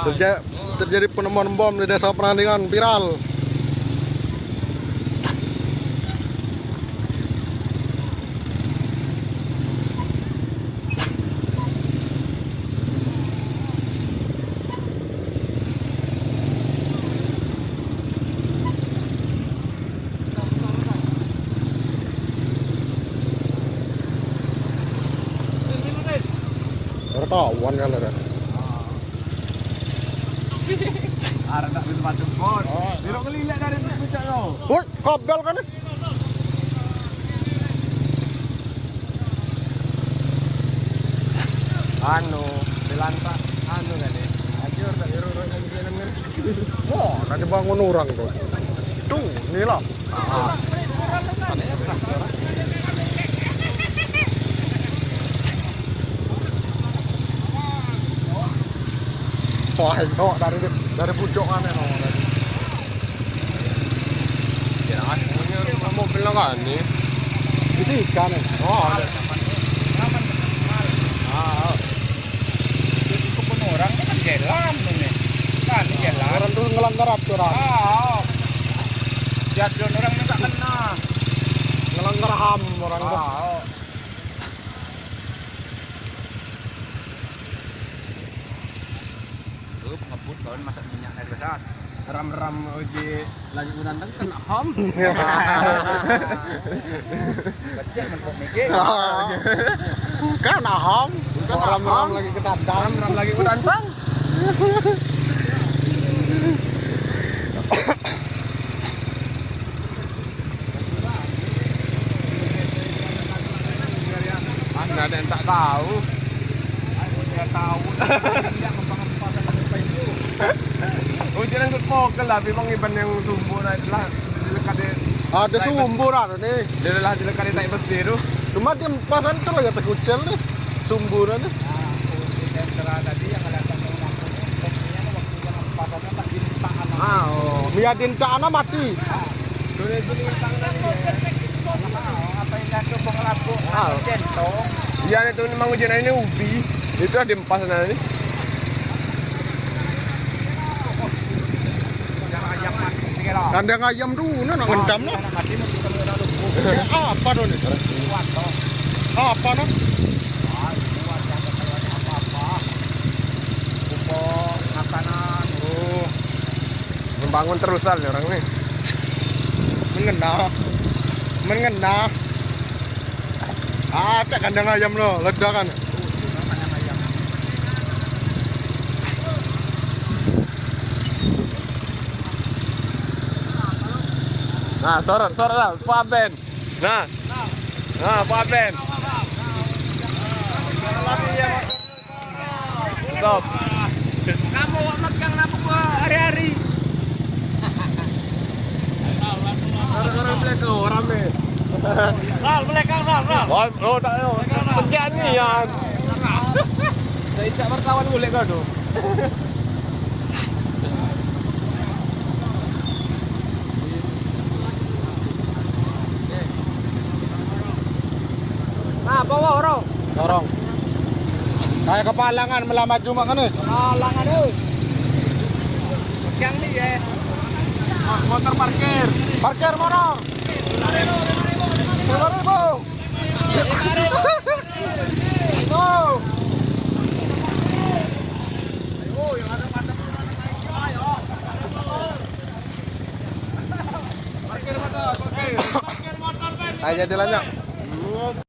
Terjadi, terjadi penemuan bom di desa Penandingan viral. Wartawan kan ada. Arah tak batu pot. Dia nak kelilak dari puncak kau. Woi, kabel kan? Anu, dilantak anu kan ni. Ajur tak iru iru yang dia nengir. Wah, nanti bangun orang tuh. Tuh, inilah. Itu dari dari pucokan ya, no. Ya, ini mobil lah kan ni. Bisikan ya. Oh, ada. Ah. Jadi orang kan jalan ni. Kan jalan. Orang tuh ngelanggar aturan, Ah. Orang ni tak kena. ngelanggar HAM orang tuh. Ngebut kawan masak minyak dari besar. Ram-ram uji lagi menantang kena ham. Baca mentok mikir. Kan HAM, orang HAM. lagi ketandang. Ram-ram lagi menantang. Anda ada yang tak tahu. Dia tahu. Apa. Oh, jangan ikut pokel lah. Memang iban yang lah. Di dekat dia. Ada sumber ada nih. Dia lah dia naik besi tu. Cuma dia pasan lagi nih. Sumburan nih. Ah, oh. Miadin ke anak mati. Ah. Iya itu memang ini ubi. Itu ada empat sana ini. Kandang ayam dulu nak ngendam no. Eh, apa dong? Apa no? Oh. Membangun terusan orang nih. Mengena. Mengena. Ada kandang ayam lo, ledakan. Nah, sorot, sorot lah, Pak Ben. Nah, nah, Pak Ben. Stop. Kamu megang napu hari-hari. Orang-orang belakang, rame. Sal, belakang sal, sal. Oh, oh tak tahu. Pegian ni yang. Saya tak berkawan boleh kau tu. Nah, orang. Dorong. Kayak kepalangan melamar cuma kan nih. Alang ada. Yang ni eh. Motor parkir. Parkir mana? Lima ribu. Oh. Parkir motor, parkir. Ayo jadi lanjut.